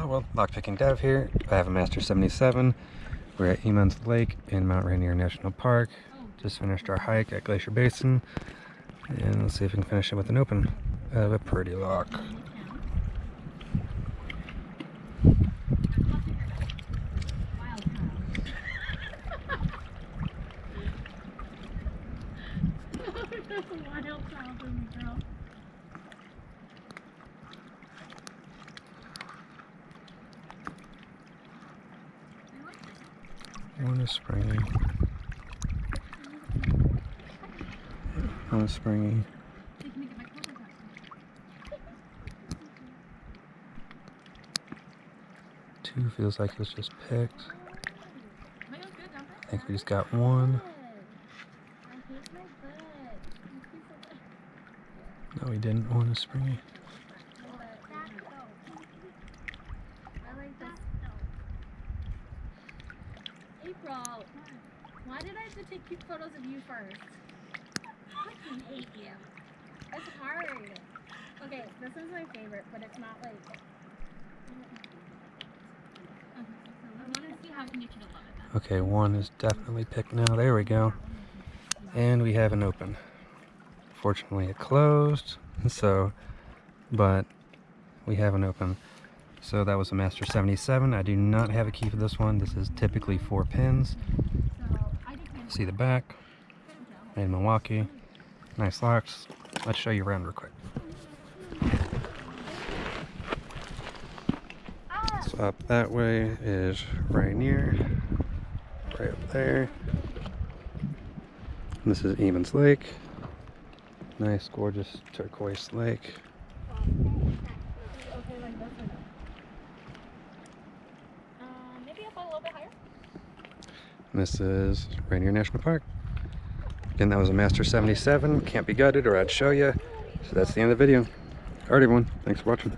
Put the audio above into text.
Oh well, lockpicking Dev here. I have a Master 77. We're at Emmons Lake in Mount Rainier National Park. Just finished our hike at Glacier Basin. And let's see if we can finish it with an open of a pretty lock. One is springy. One is springy. Two feels like it was just picked. I think we just got one. No, we didn't. One is springy. April, why did I have to take photos of you first? I fucking hate you. It's hard. Okay, this one's my favorite, but it's not like. Okay, one is definitely picked now. There we go. And we have an open. Fortunately, it closed. So, but we have an open. So that was a Master 77. I do not have a key for this one. This is typically four pins. See the back. Made in Milwaukee. Nice locks. Let's show you around real quick. So up that way is Rainier. Right up there. This is Emmons Lake. Nice, gorgeous turquoise lake. This is Rainier National Park. Again, that was a Master 77. Can't be gutted or I'd show you. So that's the end of the video. Alright everyone, thanks for watching.